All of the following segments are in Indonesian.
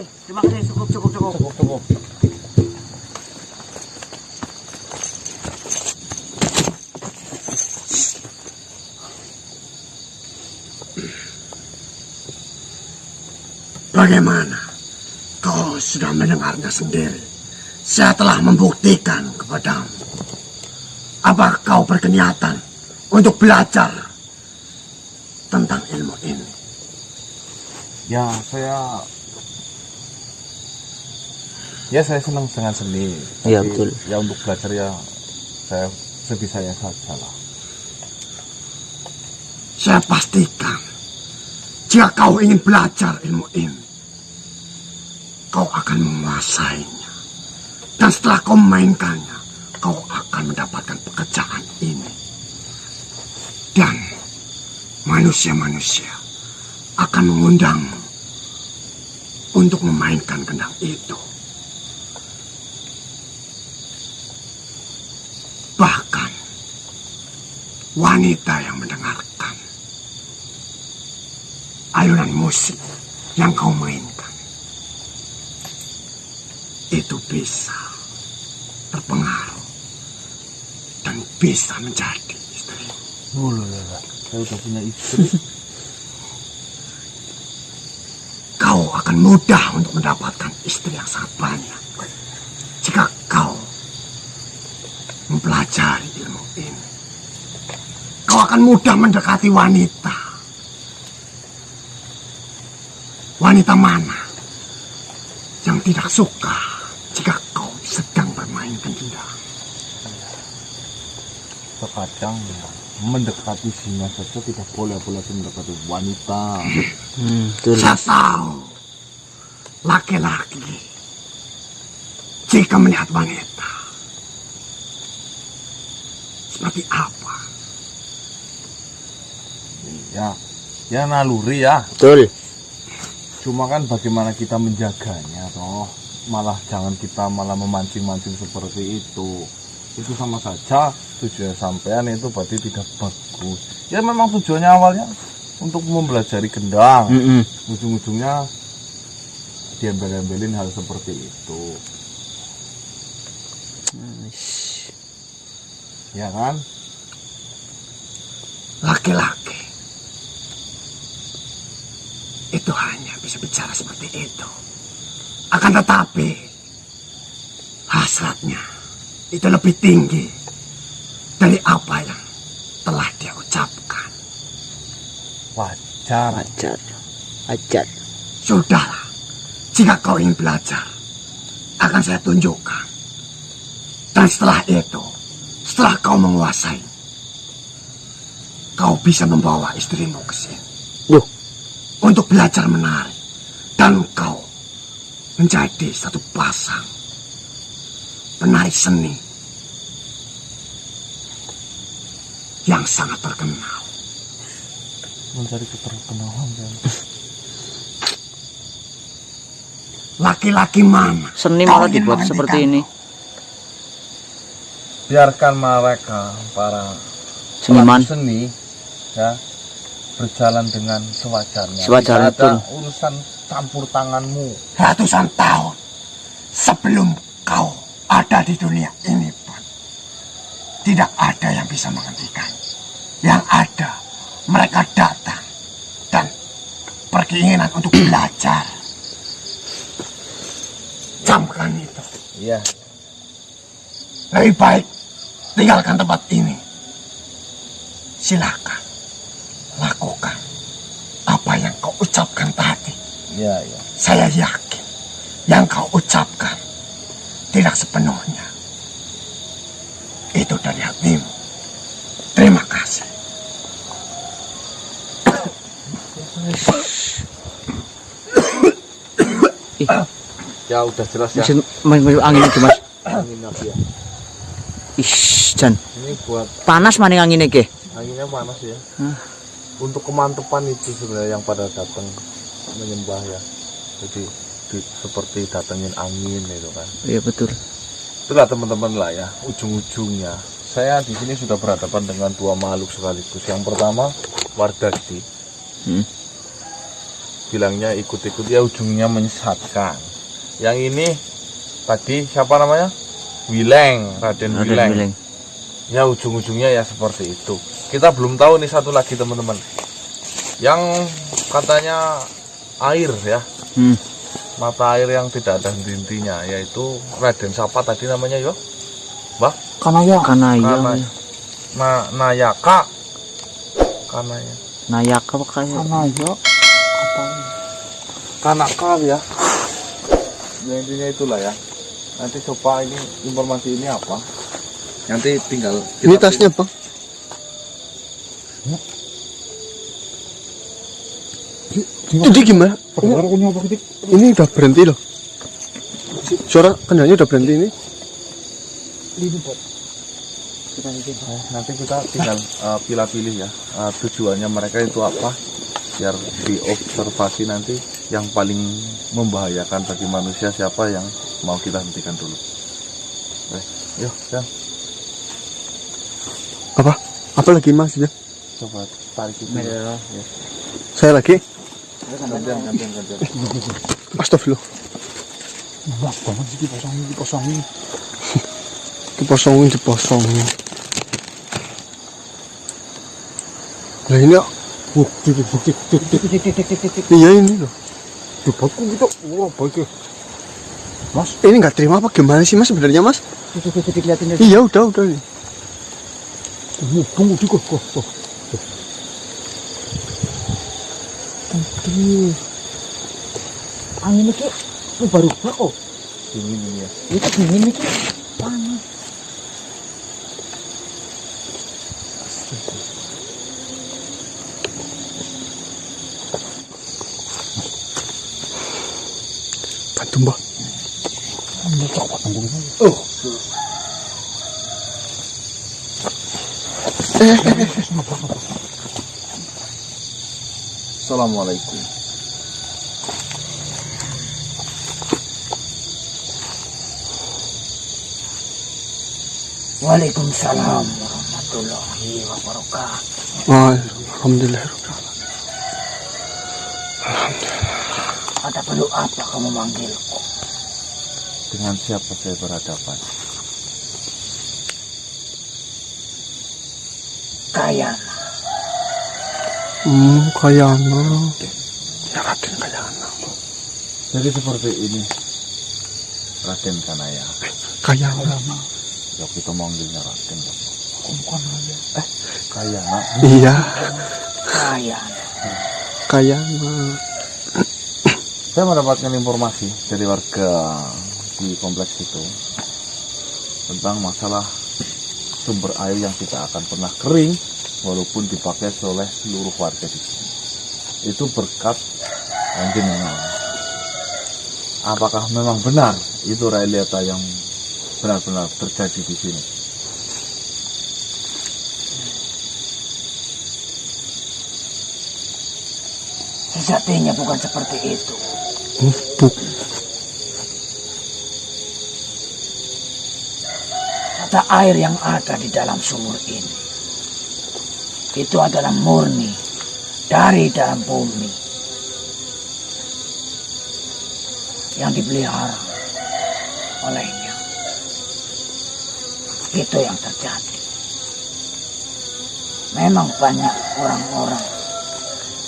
terima kasih. Terima kasih. Cukup, cukup, cukup. Cukup, cukup. Bagaimana? Kau sudah mendengarnya sendiri. Saya telah membuktikan kepadamu. Apa kau berkeniatan untuk belajar tentang ilmu ini? Ya, saya Ya, saya senang dengan seni. Iya, Tapi betul. Ya untuk belajar ya saya sebisanya saja lah. Saya pastikan, jika kau ingin belajar ilmu ini, kau akan menguasainya. Dan setelah kau memainkannya, kau akan mendapatkan pekerjaan ini. Dan manusia-manusia akan mengundangmu untuk memainkan kendang itu. Wanita yang mendengarkan alunan musik yang kau mainkan itu bisa terpengaruh dan bisa menjadi istri. Oh. Saya udah punya istri. Kau akan mudah untuk mendapatkan istri yang sangat banyak jika kau mempelajari ilmu ini. Akan mudah mendekati wanita. Wanita mana yang tidak suka jika kau sedang bermain kendang? Terkadang ya, mendekati singa saja tidak boleh apalagi mendekati wanita. Hmm. Saya tahu laki-laki jika melihat wanita seperti apa? Ya, ya naluri ya. Betul. Cuma kan bagaimana kita menjaganya toh. Malah jangan kita malah memancing-mancing seperti itu. Itu sama saja tujuan sampean itu berarti tidak bagus. Ya memang tujuannya awalnya untuk mempelajari kendang. Mm-mm. Ujung-ujungnya diambil-ambilin hal seperti itu. Ya kan? Laki-laki itu hanya bisa bicara seperti itu. Akan tetapi hasratnya itu lebih tinggi dari apa yang telah dia ucapkan. Wajar. Ajar. Ajar. Sudahlah, jika kau ingin belajar, akan saya tunjukkan. Dan setelah itu, setelah kau menguasai, kau bisa membawa istrimu ke sini. Untuk belajar menari. Dan kau menjadi satu pasang penari seni yang sangat terkenal. Mencari keterkenalan kan. Laki-laki mana? Seni kau malah dibuat seperti ini. Biarkan mereka para Seniman. seni ya berjalan dengan sewajarnya. Sewajarnya, Tidak ada betul. urusan campur tanganmu. ratusan tahun sebelum kau ada di dunia ini pun tidak ada yang bisa menghentikan. Yang ada mereka datang dan berkeinginan untuk belajar. Camkan itu. Iya. Lebih baik tinggalkan tempat ini. Silakan ucapkan tadi. Iya, iya. Saya yakin yang kau ucapkan tidak sepenuhnya. Itu dari hatimu. Terima kasih. Ya udah jelas ya. Main angin itu mas. Angin api ya. Ish, Jan. Ini buat Panas maning angin ke? anginnya panas ya. Hah. Untuk kemantepan itu sebenarnya yang pada datang menyembah ya. Jadi di- seperti datengin angin itu kan. Iya betul. Itulah teman-teman lah ya, ujung-ujungnya. Saya di sini sudah berhadapan dengan dua makhluk sekaligus. Yang pertama, Wardagdi. Hmm. bilangnya ikut-ikut ya ujungnya menyesatkan yang ini tadi siapa namanya Wileng Raden, Raden Wileng. Wileng. ya ujung-ujungnya ya seperti itu kita belum tahu nih satu lagi teman-teman yang katanya air ya Hmm. mata air yang tidak ada henti-hentinya yaitu Raden siapa tadi namanya yo Mbah Kanaya. Kanaya. Kanaya. Na Nayaka Kanaya Nayaka apa kayak? Kanaya. Kanaka ya ya intinya itulah ya nanti coba ini informasi ini apa nanti tinggal Ini tasnya bang. Jadi gimana? Ini apa gitu? Ini udah berhenti loh. Suara kendalanya udah berhenti ini. Eh, nanti kita tinggal eh, pilih-pilih ya eh, tujuannya mereka itu apa biar diobservasi nanti yang paling membahayakan bagi manusia siapa yang mau kita hentikan dulu eh, yuk ya Apa? Apa lagi mas? saya lagi. Astagfirullah banget sih nah, ini ya. oh, bukti iya, ini loh. Gitu. Wah baik mas. Ini nggak terima apa gimana sih mas sebenarnya mas? Iya udah udah iya. nih tunggu tunggu tunggu Aduh. Angin ini baru kok. dingin ini ya Itu dingin ini panas. Bantu mbak. Ini coba tunggu ini. Assalamualaikum Waalaikumsalam warahmatullahi wabarakatuh. Alhamdulillah. Ada perlu apa kamu manggilku? dengan siapa saya berhadapan Kayana. Hmm, kayana. Ya Raden kayana. jadi seperti ini Raden Kanaya Kayana. ya kita manggilnya Raden. Bukan aja. Kayana Iya, Kayana. kayana. saya mendapatkan informasi dari warga di kompleks itu tentang masalah sumber air yang tidak akan pernah kering walaupun dipakai oleh seluruh warga di sini. Itu berkat panjenengan. Apakah memang benar itu realita yang benar-benar terjadi di sini? Sejatinya bukan seperti itu. Buk. Mata air yang ada di dalam sumur ini. Itu adalah murni dari dalam bumi. Yang dipelihara olehnya. Itu yang terjadi. Memang banyak orang-orang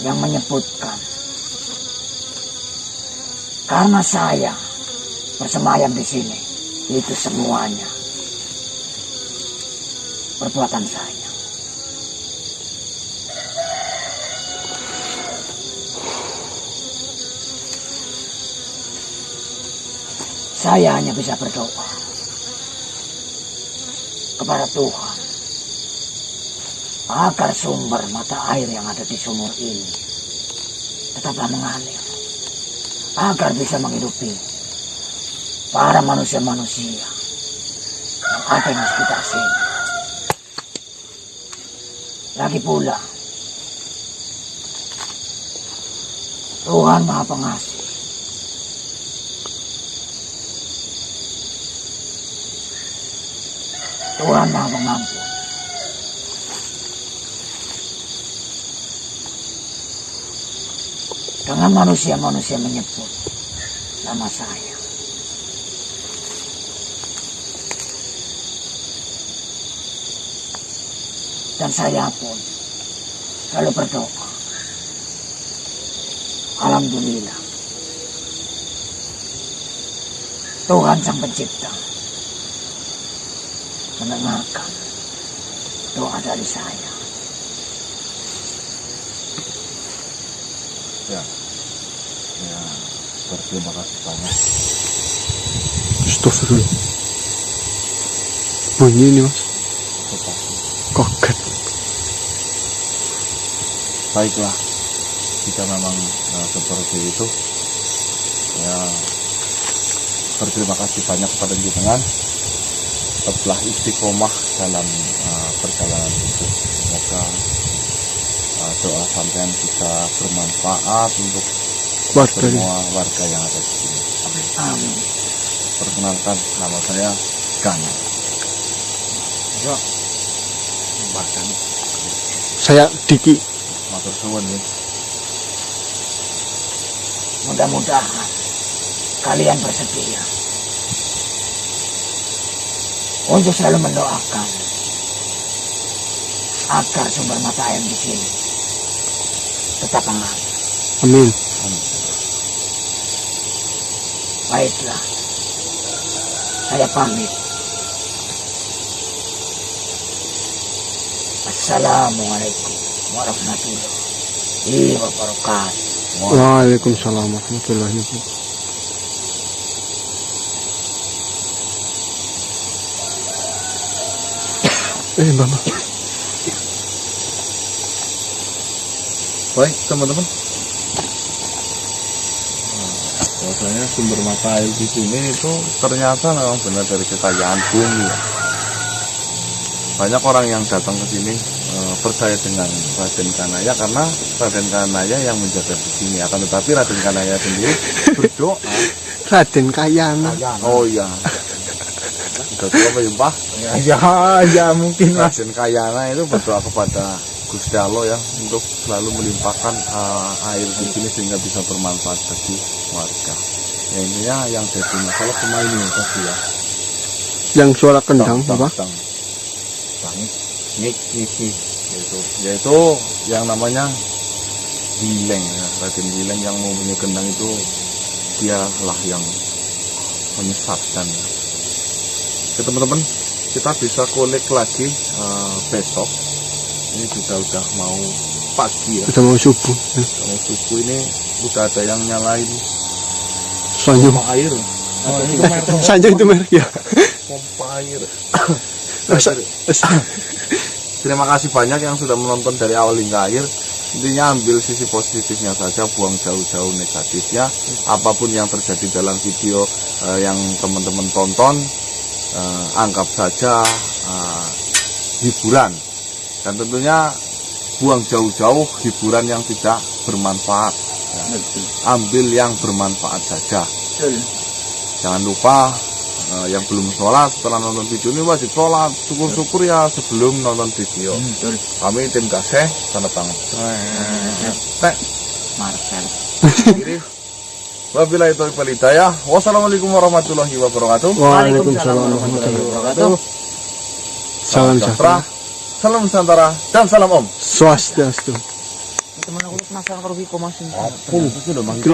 yang menyebutkan karena saya bersemayam di sini itu semuanya perbuatan saya. Saya hanya bisa berdoa kepada Tuhan agar sumber mata air yang ada di sumur ini tetaplah mengalir agar bisa menghidupi para manusia-manusia yang ada di sekitar sini. Lagi pula, Tuhan Maha Pengasih. Tuhan Maha Pengampun. dengan manusia-manusia menyebut nama saya. Dan saya pun selalu berdoa. Alhamdulillah. Tuhan Sang Pencipta mendengarkan doa dari saya. Ya. Ya, berterima kasih banyak. Astagfirullah. Bunyi ini mas. Kaget. baiklah jika memang eh, seperti itu ya berterima kasih banyak kepada jenengan telah istiqomah dalam eh, perjalanan itu. Semoga eh, doa sampean bisa bermanfaat untuk Warga ini. semua warga yang ada di sini. Amin. perkenalkan nama saya Gana. Ya bahkan Saya Diki. matur suwun ya Mudah-mudahan kalian bersedia untuk selalu mendoakan agar sumber mata air di sini tetap mengalir. Amin. Baiklah, saya pamit. Assalamualaikum warahmatullahi wabarakatuh. Waalaikumsalam warahmatullahi wabarakatuh. Eh, Mama. Baik, teman-teman. Nah, Bahwasanya sumber mata air di sini itu ternyata memang benar dari kekayaan bumi. ya. Banyak orang yang datang ke sini eh, percaya dengan Raden Kanaya karena Raden Kanaya yang menjaga di sini. Akan tetapi Raden Kanaya sendiri berdoa. Raden Kayana. Oh iya. Berdoa apa ya? Ya, ya mungkin Raden Kayana itu berdoa kepada Gusti Allah ya untuk selalu melimpahkan uh, air di sini sehingga bisa bermanfaat bagi warga. Ya intinya yang jadi masalah cuma ini tadi ya. Yang suara kendang, apa? tang, tang. Nik, niki, yaitu, yaitu yang namanya Bileng ya. Raden Bileng yang mempunyai kendang itu dialah yang menyesatkan ya. Oke teman-teman, kita bisa kolek lagi uh, besok. Ini juga udah mau pagi ya. Udah mau subuh. Ya. Kalau subuh ini udah ada yang nyalain Sanjung. pompa air. Oh, itu merek Sanjung itu merek ya. pompa air. Terima kasih banyak yang sudah menonton dari awal hingga akhir. Intinya ambil sisi positifnya saja, buang jauh-jauh negatifnya. Apa pun yang terjadi dalam video eh, yang teman-teman tonton, eh, anggap saja eh, hiburan. Dan tentunya buang jauh-jauh hiburan yang tidak bermanfaat. Ya. Ambil yang bermanfaat saja. Jangan lupa eh, yang belum sholat setelah nonton video ini wajib sholat. Syukur-syukur ya sebelum nonton video. Kami tim Gaseh tanda tangan. Marcel. Wabillahi taufiq wal hidayah. Wassalamualaikum warahmatullahi wabarakatuh. Waalaikumsalam warahmatullahi wabarakatuh. Salam sejahtera. Salam Nusantara dan salam Om. Swastiastu. Teman aku penasaran Viko Mas. Aku itu udah manggil.